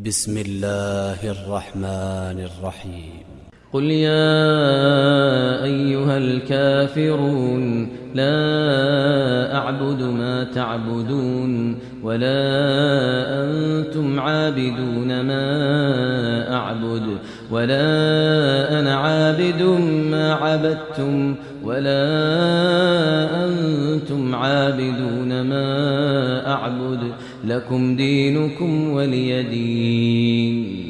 بسم الله الرحمن الرحيم. قل يا أيها الكافرون لا أعبد ما تعبدون ولا أنتم عابدون ما أعبد ولا أنا عابد ما عبدتم ولا أنتم عابدون ما أعبد لكم دينكم ولي دين.